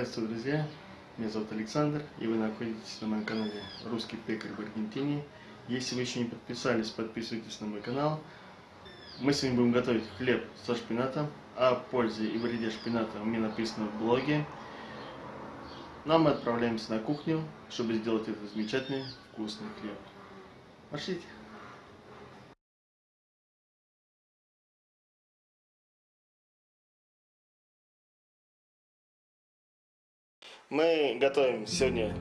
Приветствую, друзья! Меня зовут Александр, и вы находитесь на моем канале «Русский пекарь в Аргентине». Если вы еще не подписались, подписывайтесь на мой канал. Мы сегодня будем готовить хлеб со шпинатом. А о пользе и вреде шпината у меня написано в блоге. Но мы отправляемся на кухню, чтобы сделать этот замечательный вкусный хлеб. Пошлите! Мы готовим сегодня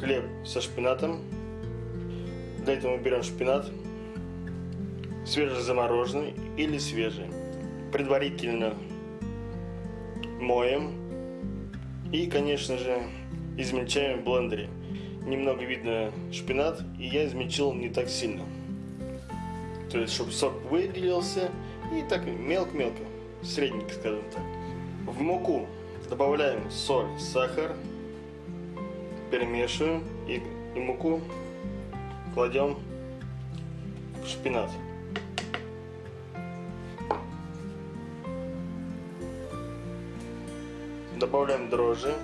хлеб со шпинатом. Для этого мы берем шпинат, свежезамороженный или свежий. Предварительно моем и, конечно же, измельчаем в блендере. Немного видно шпинат, и я измельчил не так сильно. То есть, чтобы сок выделился, и так мелко-мелко, средненько, скажем так. В муку добавляем соль, сахар, перемешиваем и, и муку кладем в шпинат. Добавляем дрожжи.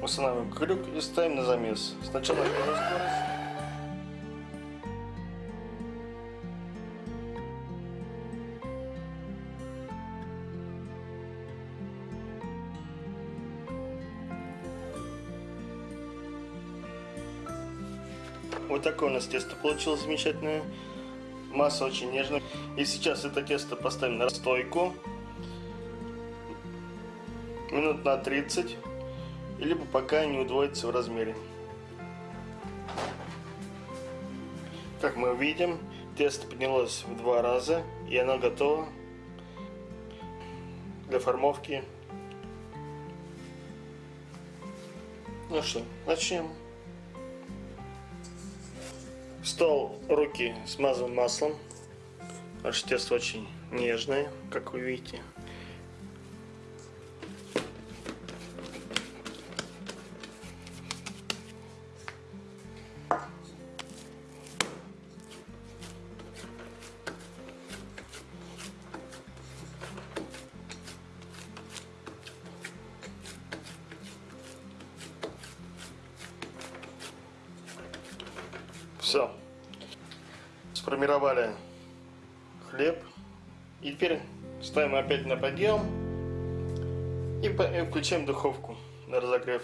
Устанавливаем крюк и ставим на замес. Сначала первую скорость. Вот такое у нас тесто получилось замечательное. Масса очень нежная. И сейчас это тесто поставим на стойку. Минут на 30. Либо пока не удвоится в размере. Как мы видим, тесто поднялось в два раза. И оно готово для формовки. Ну что, начнем. Стол руки смазан маслом. Наше тесто очень нежное, как вы видите. Все. Сформировали хлеб. И теперь ставим опять на подъем. И включаем духовку на разогрев.